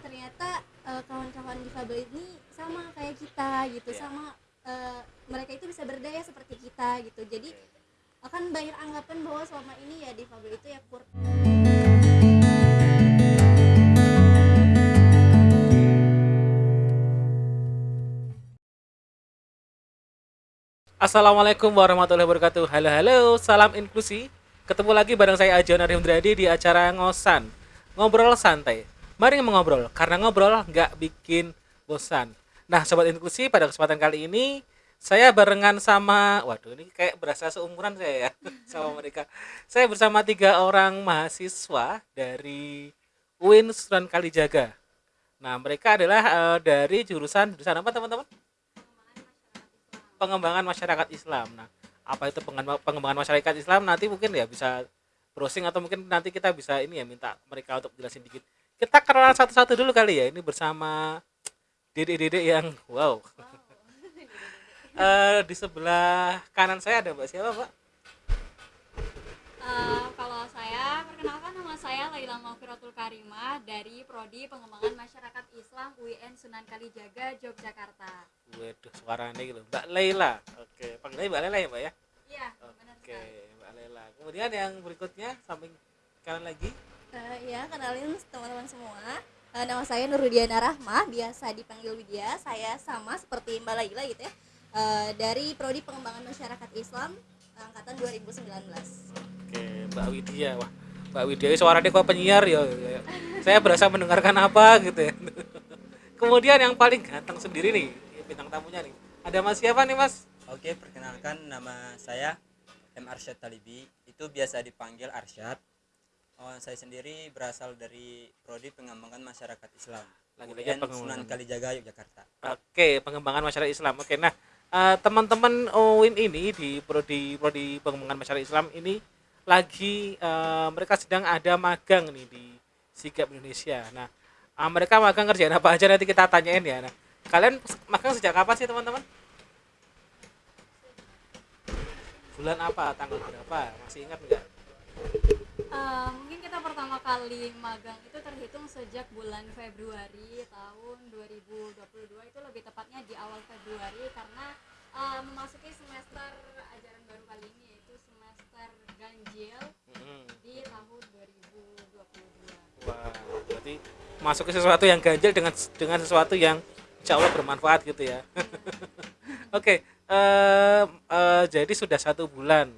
ternyata eh, kawan-kawan difabel ini sama kayak kita gitu Iya. sama eh, mereka itu bisa berdaya seperti kita gitu jadi akan banyak anggapan bahwa selama ini ya difabel itu ya kur Assalamualaikum warahmatullahi wabarakatuh. Halo halo, salam inklusi. Ketemu lagi bareng saya Ajon Arifdradi di acara ngosan, ngobrol santai. Mari mengobrol, karena ngobrol nggak bikin bosan. Nah, sobat inklusi, pada kesempatan kali ini saya barengan sama, waduh ini kayak berasa seumuran saya ya sama mereka. Saya bersama tiga orang mahasiswa dari UIN Sunan Kalijaga. Nah, mereka adalah eh, dari jurusan jurusan apa teman-teman? pengembangan masyarakat Islam. Nah, apa itu pengembangan masyarakat Islam nanti mungkin ya bisa browsing atau mungkin nanti kita bisa ini ya minta mereka untuk jelasin dikit. Kita kenalan satu-satu dulu kali ya. Ini bersama Dede-dede yang wow. Eh, di sebelah kanan saya ada Mbak siapa, Mbak? Eh, kalau saya perkenalkan nama saya Laila Maufiratul Karimah dari Prodi Pengembangan Masyarakat Islam UIN Sunan Kalijaga Yogyakarta. Waduh, suaranya gitu. Mbak Laila. Oke, panggilnya Mbak Laila ya, Mbak ya? Iya, benar Oke, sekali. Mbak Laila. Kemudian yang berikutnya samping kanan lagi. Eh, ya kenalin teman-teman semua Eh, nama saya Nurudiana Rahmah biasa dipanggil Widya saya sama seperti Mbak Laila gitu ya Eh, dari Prodi Pengembangan Masyarakat Islam angkatan 2019 Oke, Mbak Widya. Wah, Mbak Widya ini suaranya kok penyiar ya. ya. Saya berasa mendengarkan apa gitu ya. Kemudian yang paling ganteng sendiri nih, bintang tamunya nih. Ada Mas siapa nih, Mas? Oke, perkenalkan nama saya M. Arsyad Talibi. Itu biasa dipanggil Arsyad. Oh, saya sendiri berasal dari Prodi Pengembangan Masyarakat Islam. Lagi-lagi. Sunan Kalijaga Yogyakarta. Oke, pengembangan masyarakat Islam. Oke, nah eh, teman-teman UIN ini di prodi prodi pengembangan masyarakat Islam ini lagi eh, mereka sedang ada magang nih di Sigap Indonesia. Nah, ah, mereka magang kerjaan apa aja nanti kita tanyain ya. Nah, kalian magang sejak kapan sih teman-teman? Bulan apa? Tanggal berapa? Masih ingat nggak? Eh, kita pertama kali magang itu terhitung sejak bulan Februari tahun 2022 itu lebih tepatnya di awal Februari karena eh, memasuki semester ajaran baru kali ini yaitu semester ganjil Mm-mm. di tahun 2022. Wah, berarti masuk ke sesuatu yang ganjil dengan dengan sesuatu yang insya Allah bermanfaat gitu ya. Oke, eh, eh, jadi sudah satu bulan,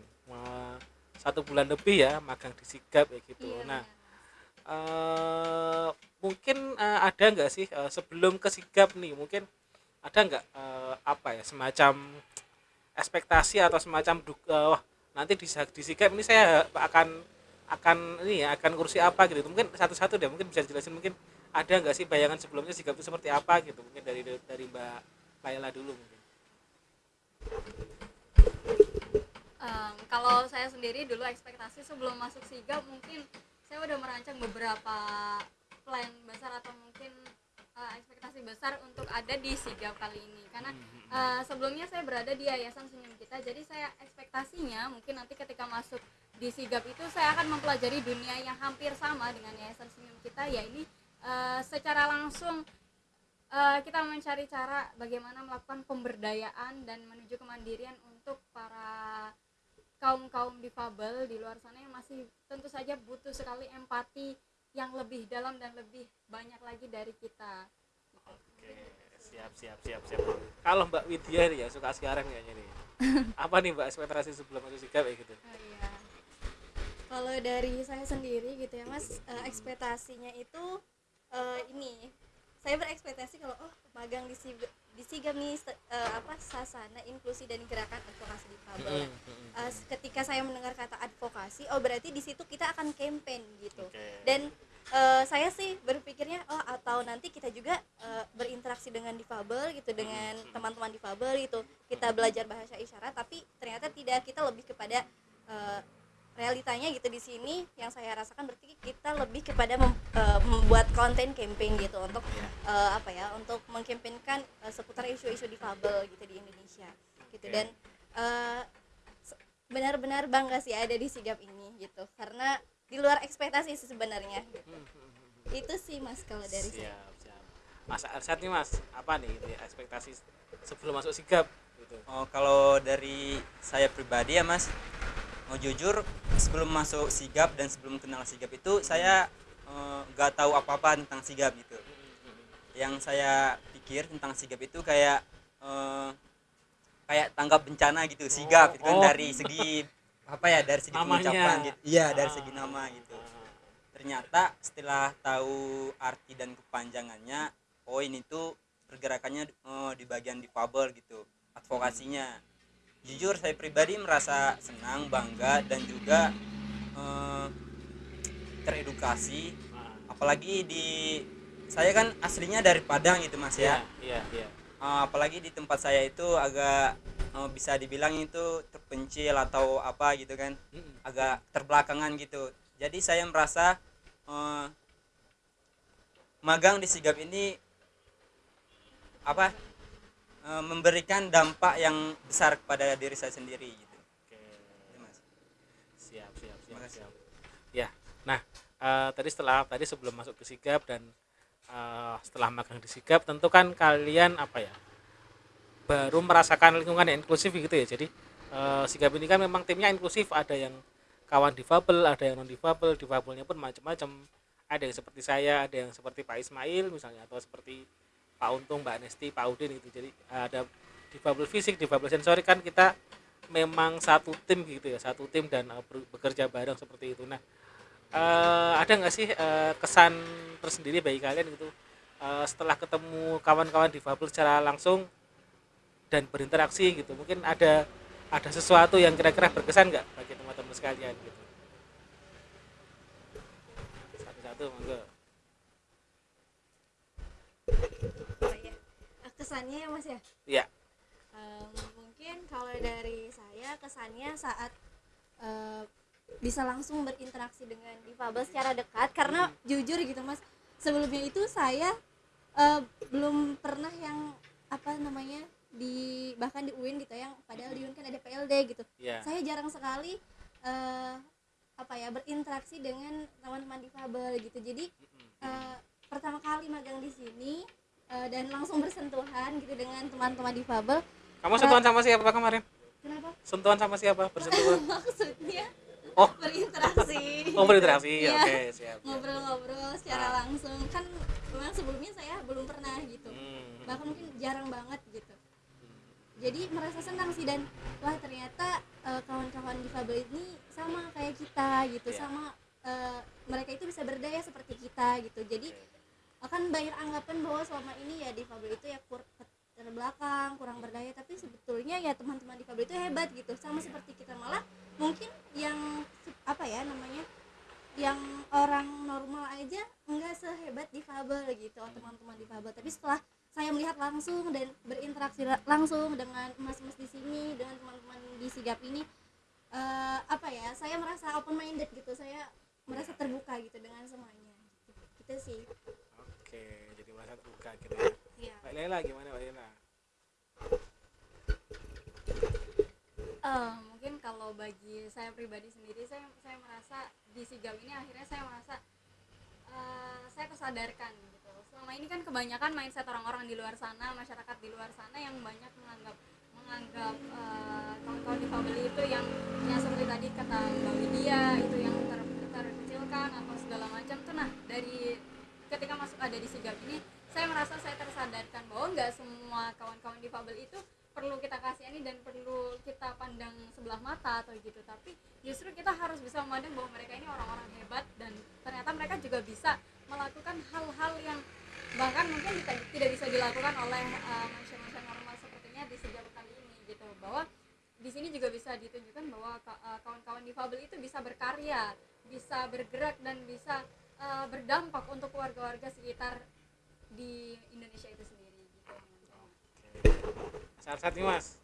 satu bulan lebih ya magang di Sigap ya gitu. Iya, Nah, eh, mungkin eh, ada nggak sih eh, sebelum ke Sigap nih, mungkin ada nggak eh, apa ya semacam ekspektasi atau semacam eh, wah nanti di, di Sigap ini saya akan akan ini ya akan kursi apa gitu. Mungkin satu-satu deh mungkin bisa dijelasin mungkin ada nggak sih bayangan sebelumnya Sigap itu seperti apa gitu mungkin dari dari Mbak Laila dulu mungkin Em, kalau saya sendiri dulu ekspektasi sebelum masuk sigap mungkin saya udah merancang beberapa plan besar atau mungkin eh, ekspektasi besar untuk ada di sigap kali ini. Karena eh, sebelumnya saya berada di yayasan senyum kita jadi saya ekspektasinya mungkin nanti ketika masuk di sigap itu saya akan mempelajari dunia yang hampir sama dengan yayasan senyum kita ya ini eh, secara langsung eh, kita mencari cara bagaimana melakukan pemberdayaan dan menuju kemandirian untuk para kaum kaum difabel di luar sana yang masih tentu saja butuh sekali empati yang lebih dalam dan lebih banyak lagi dari kita. Oke, siap siap siap siap. Kalau Mbak Widya nih ya suka sekarang kayaknya nih. Apa nih Mbak ekspektasi sebelum masuk Sigap ya gitu? Oh, iya. kalau dari saya sendiri gitu ya mas eh, ekspektasinya itu eh, ini saya berekspektasi kalau oh magang di Di Sigap nih se- eh, apa sasana inklusi dan gerakan advokasi difabel Mm-mm, mm-mm. Eh, ketika saya mendengar kata advokasi oh berarti di situ kita akan campaign gitu. Oke. dan eh, saya sih berpikirnya oh atau nanti kita juga eh, berinteraksi dengan difabel gitu dengan teman-teman difabel gitu. Kita belajar bahasa isyarat tapi ternyata tidak. Kita lebih kepada eh, realitanya gitu di sini yang saya rasakan berarti kita lebih kepada mem- eh, membuat konten campaign gitu untuk eh, apa ya untuk mengkampanyekan eh, seputar isu-isu difabel gitu di Indonesia gitu Oke. dan se- benar-benar bangga sih ada di sigap ini gitu karena di luar ekspektasi sih sebenarnya gitu. itu sih mas kalau dari saya Siap, Mas Arsyad nih Mas, apa nih gitu ya, ekspektasi sebelum masuk sigap gitu. Oh, kalau dari saya pribadi ya Mas, mau jujur sebelum masuk sigap dan sebelum kenal sigap itu saya eh, nggak tahu apa-apa tentang sigap gitu. Yang saya pikir tentang sigap itu kayak eh, kayak tanggap bencana gitu, sigap itu kan oh. dari segi apa ya dari segi Namanya. pengucapan gitu. Iya, dari Ah. segi nama gitu. Ternyata setelah tahu arti dan kepanjangannya, oh ini tuh pergerakannya eh, di bagian difabel gitu, advokasinya. Jujur saya pribadi merasa senang, bangga dan juga eh, teredukasi. Ah, Apalagi di saya kan aslinya dari Padang gitu mas ya. iya, iya. Eh, apalagi di tempat saya itu agak eh, bisa dibilang itu terpencil atau apa gitu kan agak terbelakangan gitu jadi saya merasa eh, magang di sigap ini apa eh, memberikan dampak yang besar kepada diri saya sendiri gitu Oke. Gitu, Mas. Siap, siap, siap, siap. Ya. Nah, eh, tadi setelah tadi sebelum masuk ke sigap dan eh, setelah magang di sigap tentu kan kalian apa ya? baru merasakan lingkungan yang inklusif gitu ya. Jadi eh, sigap ini kan memang timnya inklusif, ada yang kawan difabel, ada yang non difabel, difabelnya pun macam-macam. Ada yang seperti saya, ada yang seperti Pak Ismail misalnya atau seperti Pak Untung, Mbak Nesti, Pak Udin itu. Jadi ada difabel fisik, difabel sensorik kan kita memang satu tim gitu ya, satu tim dan eh, bekerja bareng seperti itu. Nah, eh, ada nggak sih eh, kesan tersendiri bagi kalian gitu eh, setelah ketemu kawan-kawan difabel secara langsung dan berinteraksi gitu? Mungkin ada ada sesuatu yang kira-kira berkesan nggak bagi teman-teman sekalian gitu? Satu-satu monggo. Kesannya ya mas ya? Iya. Em, mungkin kalau dari saya kesannya saat eh, bisa langsung berinteraksi dengan difabel secara dekat karena jujur gitu mas sebelumnya itu saya eh, belum pernah yang apa namanya di bahkan di UIN gitu yang padahal di UIN kan ada PLD gitu. Iya. saya jarang sekali eh, apa ya berinteraksi dengan teman-teman difabel gitu. Jadi eh, pertama kali magang di sini eh, dan langsung bersentuhan gitu dengan teman-teman difabel Kamu sentuhan sama siapa kemarin? kenapa Sentuhan sama siapa? Bersentuhan? maksudnya Oh. berinteraksi Oh berinteraksi, Iya. oke siap. siap. ngobrol-ngobrol secara Ah. langsung kan memang sebelumnya saya belum pernah gitu Hmm. bahkan mungkin jarang banget gitu jadi merasa senang sih dan wah ternyata eh, kawan-kawan difabel ini sama kayak kita gitu Iya. sama eh, mereka itu bisa berdaya seperti kita gitu jadi akan banyak anggapan bahwa selama ini ya difabel itu ya kur terbelakang kurang berdaya. Tapi sebetulnya ya teman-teman difabel itu hebat gitu. Sama seperti kita malah mungkin yang apa ya namanya yang orang normal aja enggak sehebat difabel gitu teman-teman difabel tapi setelah saya melihat langsung dan berinteraksi la- langsung dengan mas-mas di sini dengan teman-teman di sigap ini eh, apa ya saya merasa open minded gitu. Saya merasa terbuka gitu dengan semuanya. Gitu, gitu sih Oke, jadi masa terbuka gitu ya. Iya. Mbak Lela gimana Mbak Lela? Eh, mungkin kalau bagi saya pribadi sendiri saya saya merasa di sigap ini akhirnya saya merasa eh, saya tersadarkan gitu selama ini kan kebanyakan mindset orang-orang di luar sana masyarakat di luar sana yang banyak menganggap menganggap eh, kawan-kawan difabel itu yang yang seperti tadi kata Mbak Widya itu yang ter, terkecilkan atau segala macam tuh nah dari ketika masuk ada di sigap ini saya merasa saya tersadarkan bahwa nggak semua kawan-kawan difabel itu perlu kita kasihani dan perlu kita pandang sebelah mata atau gitu. Tapi justru kita harus bisa memandang bahwa mereka ini orang-orang hebat dan ternyata mereka juga bisa melakukan hal-hal yang bahkan mungkin tidak, tidak bisa dilakukan oleh uh, manusia-manusia normal sepertinya di sejauh kali ini gitu. Bahwa di sini juga bisa ditunjukkan bahwa uh, kawan-kawan difabel itu bisa berkarya bisa bergerak dan bisa uh, berdampak untuk warga-warga sekitar di Indonesia itu sendiri gitu Saat-saat nih Mas.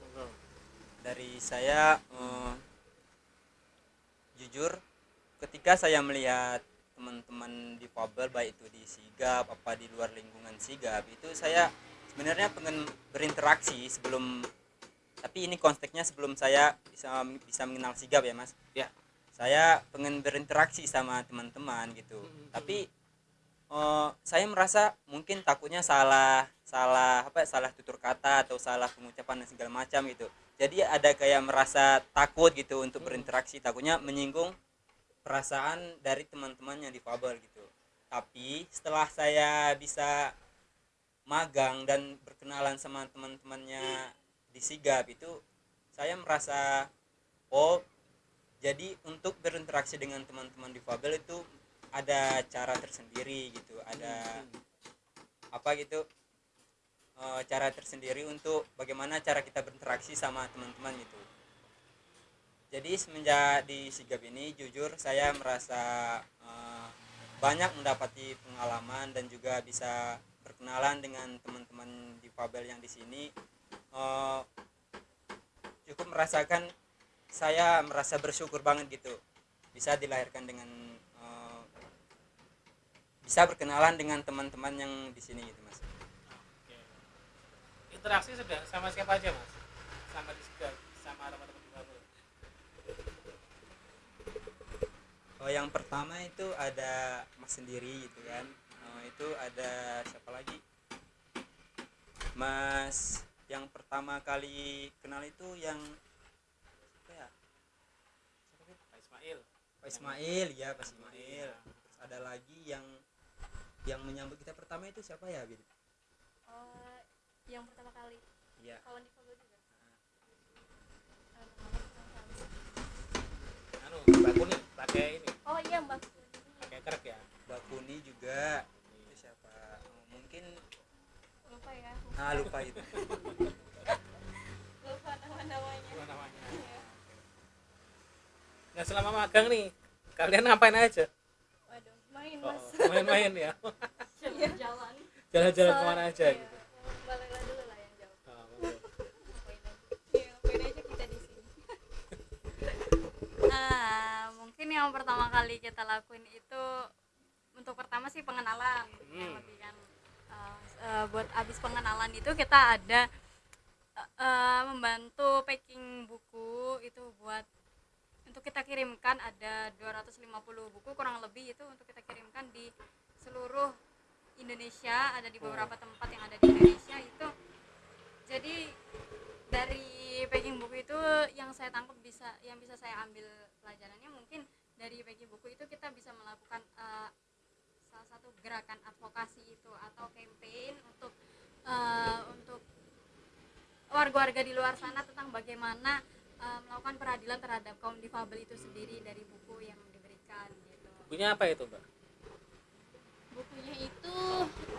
Monggo. dari saya eh, jujur ketika saya melihat teman-teman difabel baik itu di sigap apa di luar lingkungan sigap itu saya sebenarnya pengen berinteraksi sebelum tapi ini konteksnya sebelum saya bisa bisa mengenal sigap ya mas Ya. Saya pengen berinteraksi sama teman-teman gitu. Mm-mm. tapi eh, saya merasa mungkin takutnya salah salah apa salah tutur kata atau salah pengucapan dan segala macam gitu. Jadi ada kayak merasa takut gitu untuk berinteraksi. Takutnya menyinggung perasaan dari teman-teman yang difabel gitu. Tapi setelah saya bisa magang dan berkenalan sama teman-temannya di sigap itu saya merasa oh jadi untuk berinteraksi dengan teman-teman difabel itu ada cara tersendiri gitu ada apa gitu eh, cara tersendiri untuk bagaimana cara kita berinteraksi sama teman-teman gitu. Jadi semenjak di sigap ini jujur saya merasa eh, banyak mendapati pengalaman dan juga bisa berkenalan dengan teman-teman difabel yang di sini. Eh, cukup merasakan saya merasa bersyukur banget gitu. Bisa dilahirkan dengan eh, bisa berkenalan dengan teman-teman yang di sini gitu mas. Oke. Interaksi sudah sama siapa aja mas? Sama di sama teman-teman oh yang pertama itu ada mas sendiri gitu kan. Oh, itu ada siapa lagi? Mas yang pertama kali kenal itu yang apa ya Siapa sih? Pak Ismail. Pak Ismail ya Pak Ismail. Terus ada lagi yang yang menyambut kita pertama itu siapa ya Bin? Oh, yang pertama kali. Iya. Kawan difabel juga. Eh, Anu, baku nih, pakai ini, oh iya mbak pakai kerek ya. Mbak Kuni juga. Itu siapa? Oh, mungkin lupa ya. Ah lupa itu. Lupa nama-namanya. Apa namanya? Iya. Nah selama magang nih, kalian ngapain aja? waduh main Oh, mas main-main ya. jalan-jalan Jalan-jalan So, ke mana aja iya, gitu. Baliklah dulu lah yang jauh Oh, betul. Ngapain aja. Iya, aja kita di sini. Ah, mungkin yang pertama kali kita lakuin itu untuk pertama sih pengenalan yang Hmm. lebih kan eh, eh, buat abis pengenalan itu kita ada eh, membantu packing buku itu buat untuk kita kirimkan ada 250 buku kurang lebih itu untuk kita kirimkan di seluruh Indonesia. Ada di beberapa tempat yang ada di Indonesia itu. Jadi dari packing buku itu yang saya tangkap bisa yang bisa saya ambil pelajarannya mungkin dari packing buku itu kita bisa melakukan eh, salah satu gerakan advokasi itu atau campaign untuk eh, untuk warga-warga di luar sana tentang bagaimana eh, melakukan peradilan terhadap kaum difabel itu sendiri dari buku yang diberikan gitu. Bukunya apa itu, Mbak? bukunya itu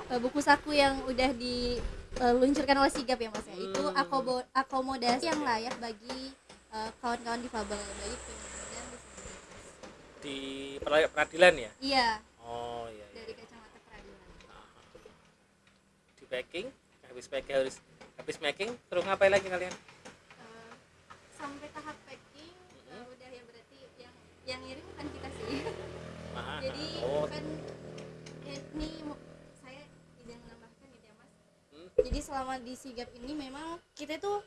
eh, buku saku yang udah diluncurkan oleh sigap ya mas ya itu Hmm. akobo- akomodasi yang layak bagi eh, kawan-kawan difabel bagi disabilitas Di peradilan ya? iya Oh iya. iya. dari kacamata peradilan. Di packing, habis packing harus habis packing terus ngapain lagi kalian? Sampai tahap packing Mhm. udah ya berarti yang yang ngirim bukan kita sih Aha. jadi oh, kan ya, ini saya tidak menambahkan gitu ya mas Hmm. jadi selama di sigap ini memang kita tuh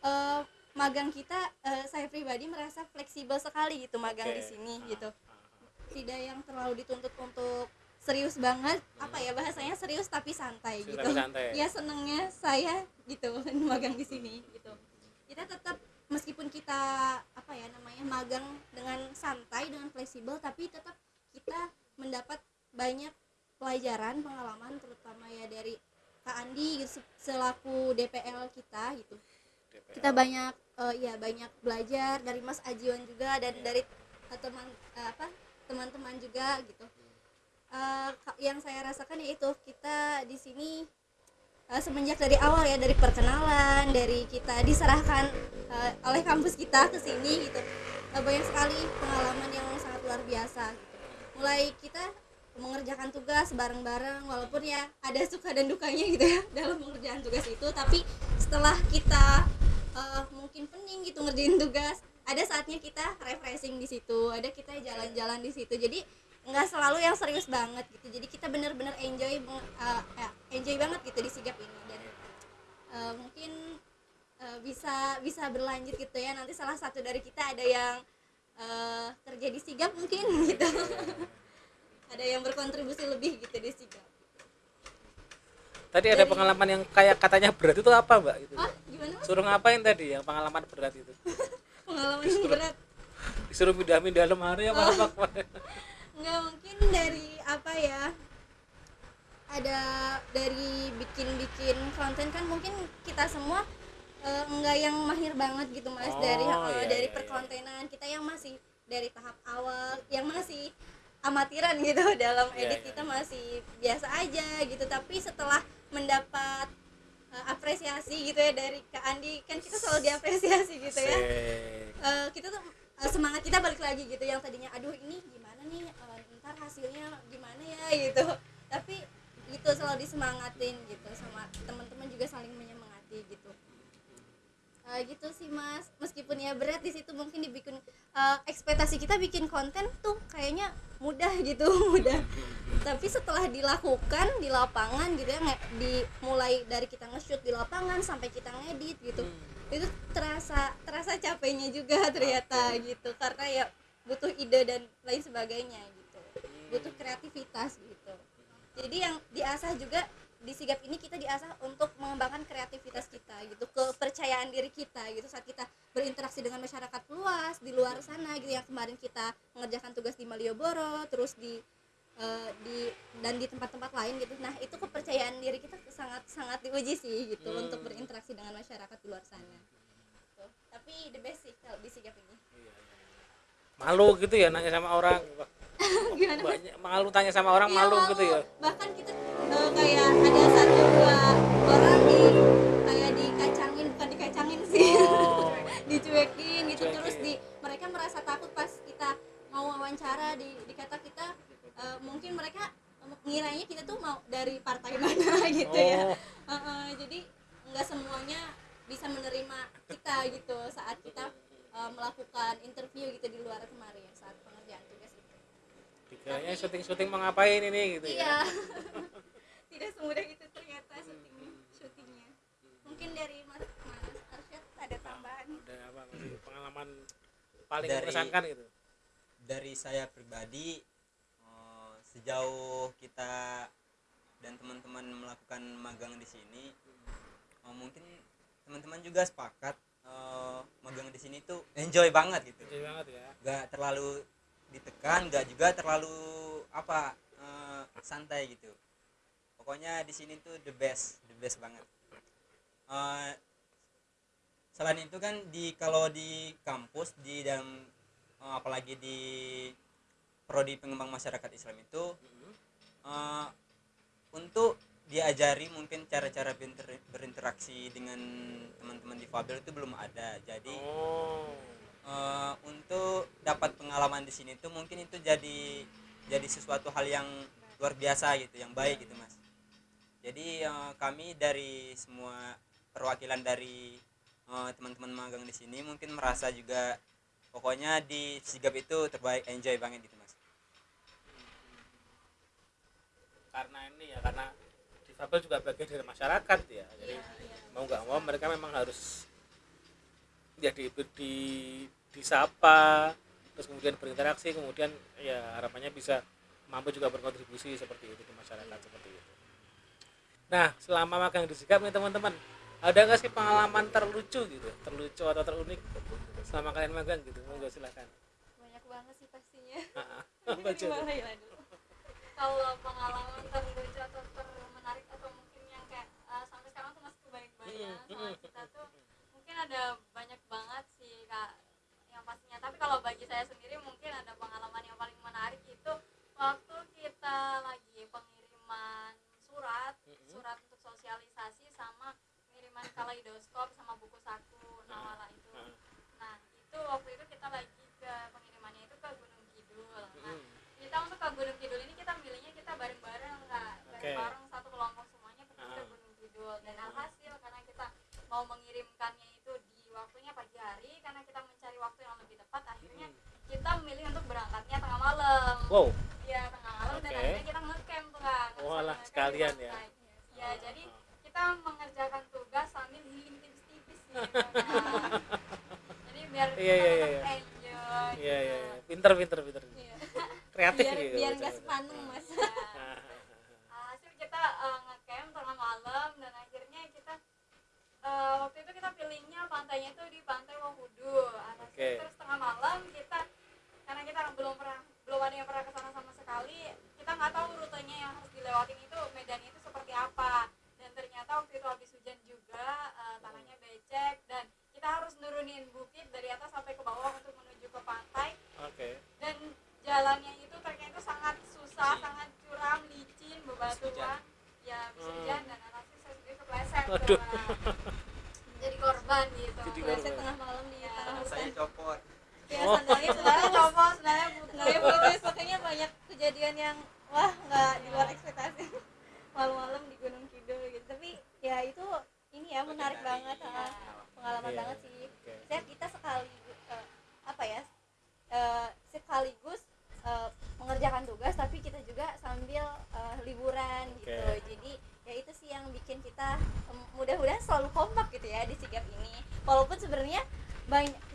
eh, magang kita eh, saya pribadi merasa fleksibel sekali gitu magang oke. di sini Ah, gitu ah, ah. tidak yang terlalu dituntut untuk serius banget apa ya bahasanya serius tapi santai Serius gitu tapi santai. ya senengnya saya gitu magang di sini gitu kita tetap meskipun kita apa ya namanya magang dengan santai dengan fleksibel tapi tetap kita mendapat banyak pelajaran pengalaman terutama ya dari Kak Andi gitu, se- selaku DPL kita gitu. DPL. kita banyak eh, ya banyak belajar dari Mas Ajiwan juga dan dari eh, teman eh, apa teman-teman juga gitu. Ka- yang saya rasakan yaitu kita di sini eh, semenjak dari awal ya dari perkenalan dari kita diserahkan eh, oleh kampus kita ke sini gitu. Eh, banyak sekali pengalaman yang sangat luar biasa gitu. Mulai kita mengerjakan tugas bareng-bareng walaupun ya ada suka dan dukanya gitu ya dalam mengerjakan tugas itu tapi setelah kita eh, mungkin pening gitu ngerjain tugas ada saatnya kita refreshing di situ ada kita jalan-jalan di situ. Jadi nggak selalu yang serius banget gitu. Jadi kita bener-bener enjoy ya, enjoy banget gitu di sigap ini. Dan eh, mungkin eh, bisa bisa berlanjut gitu ya. Nanti salah satu dari kita ada yang eh, kerja di sigap mungkin gitu. Ada yang berkontribusi lebih gitu di sigap tadi ada Dari- pengalaman yang kayak katanya berat itu apa mbak itu ah gimana suruh ngapain tadi yang pengalaman berat itu? Pengalaman yang berat. disuruh pindah-pindah lemari apa apa nggak mungkin dari apa ya ada dari bikin-bikin konten kan mungkin kita semua eh, nggak yang mahir banget gitu mas Oh, dari eh, iya, dari iya, iya. perkontenan. Kita yang masih dari tahap awal yang masih amatiran gitu. Dalam Iya, edit iya, kita masih biasa aja gitu. Tapi setelah mendapat eh, apresiasi gitu ya dari Kak Andi kan kita selalu diapresiasi gitu ya. Asik. Eh, kita tuh eh, semangat kita balik lagi gitu. Yang tadinya aduh ini gimana nih eh, ntar hasilnya gimana ya gitu. Tapi gitu selalu disemangatin gitu sama teman-teman juga saling menyemangati gitu. Eh, gitu sih mas. Meskipun ya berat di situ mungkin dibikin eh, ekspektasi kita bikin konten tuh kayaknya mudah gitu mudah. Tapi setelah dilakukan di lapangan gitu ya dimulai dari kita nge-shoot di lapangan sampai kita ngedit gitu itu terasa terasa capeknya juga ternyata gitu. Karena ya butuh ide dan lain sebagainya gitu. Butuh kreativitas gitu. Jadi yang diasah juga di sigap ini kita diasah untuk mengembangkan kreativitas kita gitu kepercayaan diri kita gitu. Saat kita berinteraksi dengan masyarakat luas di luar sana gitu yang kemarin kita mengerjakan tugas di Malioboro terus di eh, di dan di tempat-tempat lain gitu. Nah itu kepercayaan diri kita sangat sangat diuji sih gitu Hmm. untuk berinteraksi dengan masyarakat di luar sana Tuh. tapi the best sih kalau di sigap ini malu gitu ya nanya sama orang gimana banyak malu tanya sama orang Iya, malu gitu ya bahkan kita eh, kayak ada satu dua orang di kayak dikacangin bukan dikacangin sih Oh. dicuekin gitu Dicuekin. terus di mereka merasa takut pas kita mau wawancara di dikata kita eh, mungkin mereka ngiranya kita tuh mau dari partai mana gitu ya Oh. Eh, eh, jadi nggak semuanya bisa menerima kita gitu saat kita eh, melakukan interview gitu di luar kemarin saat pengerjaan tugas itu. Dikiranya syuting-syuting mau ngapain ini gitu iya. Ya tidak semudah itu ternyata syuting syutingnya mungkin dari mas mas Arsyad ada tambahan? Udah apa? Pengalaman paling Dari- mengesankan gitu? dari saya pribadi eh, sejauh kita dan teman-teman melakukan magang di sini eh, mungkin teman-teman juga sepakat eh, magang di sini tuh enjoy banget gitu. Jadi banget ya. Gak terlalu ditekan gak juga terlalu apa eh, santai gitu. Pokoknya di sini tuh the best the best banget. Eh, selain itu kan di kalau di kampus di dalam eh, apalagi di prodi pengembang masyarakat Islam itu eh, untuk diajari mungkin cara-cara berinter- berinteraksi dengan teman-teman difabel itu belum ada. Jadi oh. eh, untuk dapat pengalaman di sini tuh mungkin itu jadi jadi sesuatu hal yang luar biasa gitu yang baik gitu mas. Jadi eh, kami dari semua perwakilan dari eh, teman-teman magang di sini mungkin merasa juga pokoknya di sigap itu terbaik enjoy banget gitu mas. Karena ini ya karena difabel juga bagian dari masyarakat ya. Jadi mau nggak mau mereka memang harus ya di, di disapa terus kemudian berinteraksi kemudian ya harapannya bisa mampu juga berkontribusi seperti itu di masyarakat seperti itu. Nah selama magang di Sigap nih teman-teman ada nggak sih pengalaman terlucu gitu? Terlucu atau terunik selama kalian magang gitu? Monggo silakan. Banyak banget sih pastinya. Ya, Ladu? kalau pengalaman terlucu atau はい。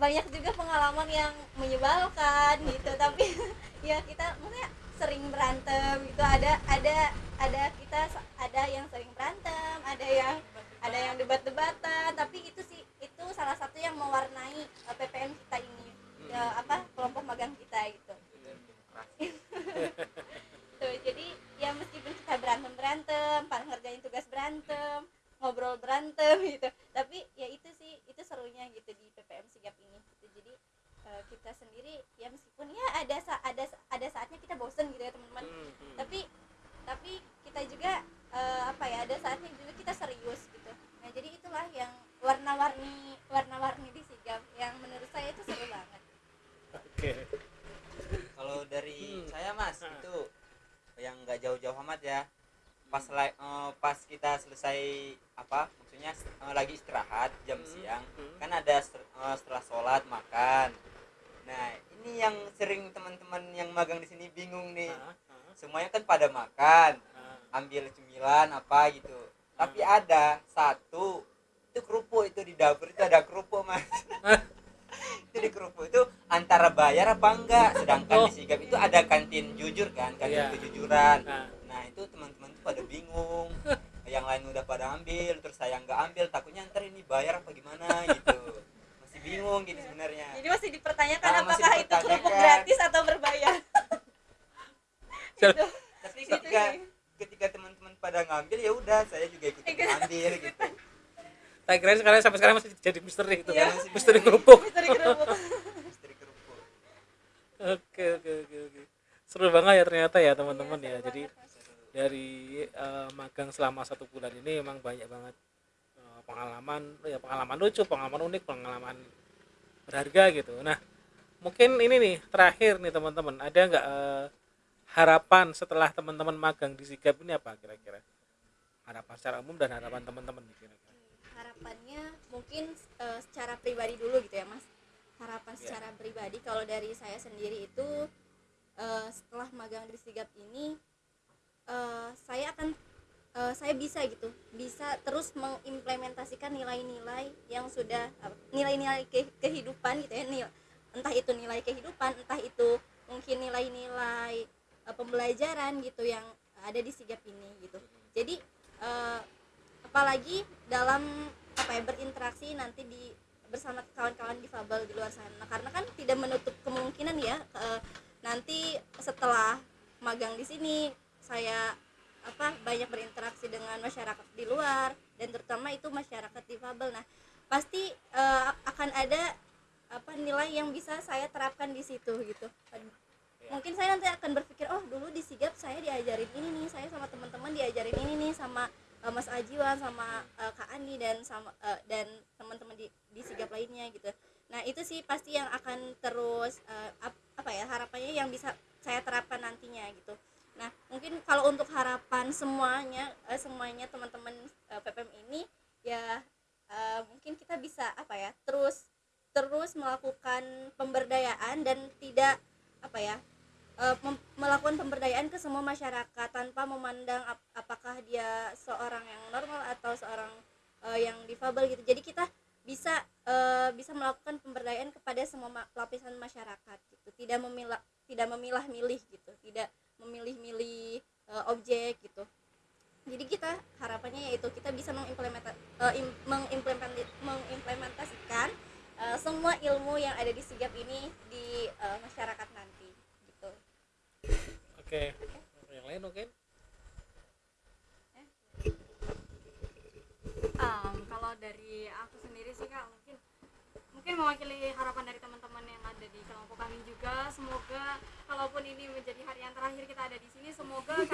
Banyak juga pengalaman yang menyebalkan gitu tapi ya kita maksudnya sering berantem gitu ada ada ada kita sa- ada yang sering berantem ada yang ada yang debat-debatan tapi itu sih itu salah satu yang mewarnai eh, PPM kita ini ya, apa kelompok magang kita gitu tuh jadi ya meskipun kita berantem berantem pas ngerjain tugas berantem ngobrol berantem gitu tapi ya itu sih itu serunya gitu di PPM sigap ini gitu. jadi eh, kita sendiri ya meskipun ya ada sa- ada sa- ada saatnya kita bosen gitu ya teman-teman Hmm, hmm. tapi tapi kita juga eh, apa ya ada saatnya juga kita serius gitu nah jadi itulah yang warna-warni warna-warni di sigap yang menurut saya itu seru banget Oke. kalau dari Hmm. saya mas Ah. itu yang nggak jauh-jauh amat ya pas eh, pas kita selesai apa maksudnya eh, lagi istirahat jam Hmm. siang Hmm. kan ada eh, setelah sholat makan nah ini yang sering teman-teman yang magang di sini bingung nih ah, semuanya kan pada makan ah. ambil cemilan apa gitu tapi ada satu itu kerupuk itu di dapur itu ada kerupuk mas. Itu di kerupuk itu antara bayar apa enggak? Sedangkan Oh. di sigap itu ada kantin jujur kan kantin Iya. kejujuran. Nah, nah itu teman-teman tuh pada bingung. Yang lain udah pada ambil terus saya nggak ambil takutnya ntar ini bayar apa gimana gitu. Masih bingung gitu sebenarnya. Jadi masih dipertanyakan Ah, masih apakah itu kerupuk gratis atau berbayar? Gitu. tapi Gitu ketika sih. ketika teman-teman pada ngambil ya udah saya juga ikut ambil gitu tak kira sekarang sampai sekarang masih jadi misteri itu Iya. kan. Misteri kerupuk. misteri kerupuk istri kerupuk Oke, oke, oke, oke. Seru banget ya ternyata ya teman-teman ya. seru Jadi dari eh, magang selama satu bulan ini memang banyak banget eh, pengalaman ya pengalaman lucu pengalaman unik pengalaman berharga gitu nah mungkin ini nih terakhir nih teman-teman ada nggak eh, harapan setelah teman-teman magang di sigap ini apa kira-kira harapan secara umum dan harapan teman-teman nih kira-kira harapannya mungkin eh, secara pribadi dulu gitu ya mas harapan Iya. secara pribadi kalau dari saya sendiri itu eh, setelah magang di sigap ini eh, saya akan eh, saya bisa gitu bisa terus mengimplementasikan nilai-nilai yang sudah nilai-nilai ke- kehidupan gitu ya nil- entah itu nilai kehidupan entah itu mungkin nilai-nilai eh, pembelajaran gitu yang ada di sigap ini gitu jadi eh, apalagi dalam apa ya berinteraksi nanti di bersama kawan-kawan difabel di luar sana. Karena kan tidak menutup kemungkinan ya eh, nanti setelah magang di sini saya apa banyak berinteraksi dengan masyarakat di luar dan terutama itu masyarakat difabel. Nah pasti eh, akan ada apa nilai yang bisa saya terapkan di situ gitu. Mungkin saya nanti akan berpikir oh dulu di sigap saya diajarin ini nih saya sama teman-teman diajarin ini nih sama eh, Mas Ajiwan sama eh, Kak Andi dan sama eh, dan teman-teman di di sigap lainnya gitu. Nah itu sih pasti yang akan terus eh, ap- apa ya harapannya yang bisa saya terapkan nantinya gitu. Nah mungkin kalau untuk harapan semuanya eh, semuanya teman-teman eh, PPM ini ya eh, mungkin kita bisa apa ya terus terus melakukan pemberdayaan dan tidak apa ya melakukan pemberdayaan ke semua masyarakat tanpa memandang ap- apakah dia seorang yang normal atau seorang eh, yang difabel gitu. Jadi kita bisa eh, bisa melakukan pemberdayaan kepada semua ma- lapisan masyarakat gitu. Tidak memilah tidak memilah-milih gitu. Tidak memilih-milih eh, objek gitu. Jadi kita harapannya yaitu kita bisa mengimplementa, im- mengimplementi- mengimplementasikan eh, semua ilmu yang ada di sigap ini di eh, masyarakat nanti gitu. Oke. Yang lain mungkin um, kalau dari aku sendiri sih kak mungkin mungkin mewakili harapan dari teman-teman yang ada di kelompok kami juga. Semoga kalaupun ini menjadi hari yang terakhir kita ada di sini semoga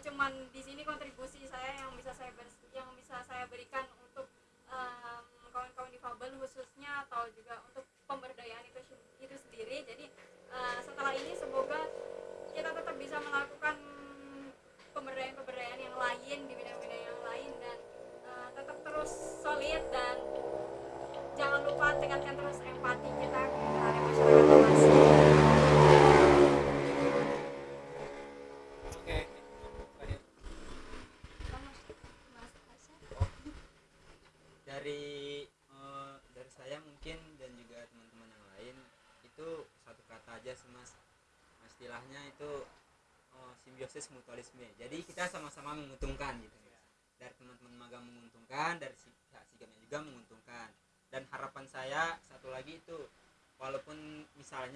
cuman di sini kontribusi saya yang bisa saya ber- yang bisa saya berikan untuk em, kawan-kawan difabel khususnya atau juga untuk pemberdayaan itu itu sendiri jadi eh, setelah ini semoga kita tetap bisa melakukan pemberdayaan-pemberdayaan yang lain di bidang-bidang yang lain dan eh, tetap terus solid dan jangan lupa tingkatkan terus empati kita terhadap masyarakat luas. Oke. Terakhir. Mas Asya. dari eh, dari saya mungkin dan juga teman-teman yang lain itu satu kata aja sih mas istilahnya itu eh, simbiosis mutualisme jadi kita sama-sama menguntungkan gitu Mas. dari teman-teman magang menguntungkan dari si pihak sigapnya juga menguntungkan dan harapan saya satu lagi itu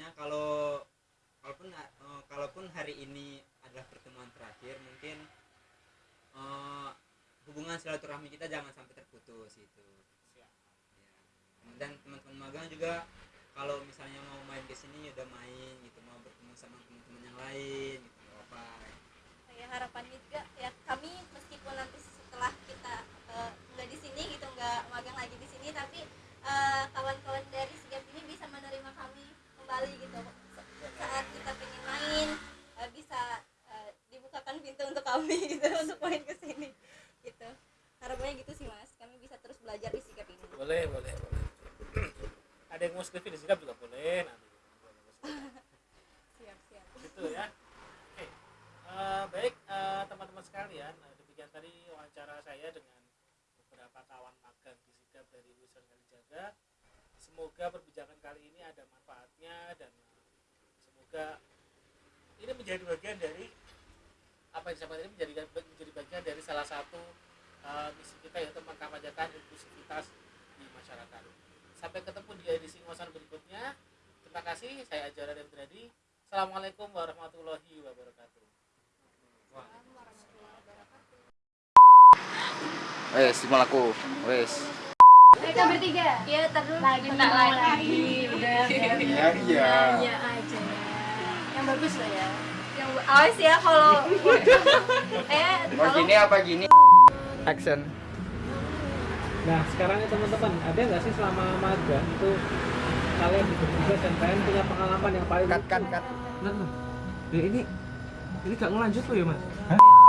misalnya kalau walaupun eh, kalaupun hari ini adalah pertemuan terakhir mungkin eh, hubungan silaturahmi kita jangan sampai terputus itu Siap. Ya. dan teman-teman magang juga kalau misalnya mau main ke sini ya udah main gitu mau bertemu sama teman-teman yang lain gitu apa ya harapannya juga ya kami meskipun nanti setelah kita eh, nggak di sini gitu nggak magang lagi di sini tapi eh, kawan-kawan dari ini bisa menerima kami kembali gitu. Saat kita pengen main eh, bisa eh, dibukakan pintu untuk kami gitu untuk main ke sini gitu. Harapannya gitu sih mas. Kami bisa terus belajar di sigap ini. Boleh, boleh, boleh. Ada yang mau skripsi di sikap juga boleh nanti. siap siap. Gitu ya. Oke. Eh, baik teman-teman sekalian eh, demikian tadi wawancara saya dengan beberapa kawan magang di sikap dari Wisar Kalijaga semoga perbincangan kali ini ada manfaatnya dan semoga ini menjadi bagian dari apa yang disampaikan ini menjadi menjadi bagian dari salah satu eh, misi kita yaitu mengkampanyekan inklusivitas di masyarakat. Sampai ketemu di edisi ngosan berikutnya. Terima kasih saya Ajara dan Brady Assalamualaikum warahmatullahi wabarakatuh. Wes, aku? Wes. Mereka bertiga. Iya, terus lagi minta lagi. Udah ya. Iya, iya. Aja ya. Yang bagus lah ya. yang awas ya kalau eh Mau tolong gini apa gini? Action. Nah sekarang ya teman-teman ada nggak sih selama magang itu kalian bertugas dan kalian punya pengalaman yang paling Cut, cut, cut. Nah, nah. Ya, ini ini gak ngelanjut tuh ya mas? pagi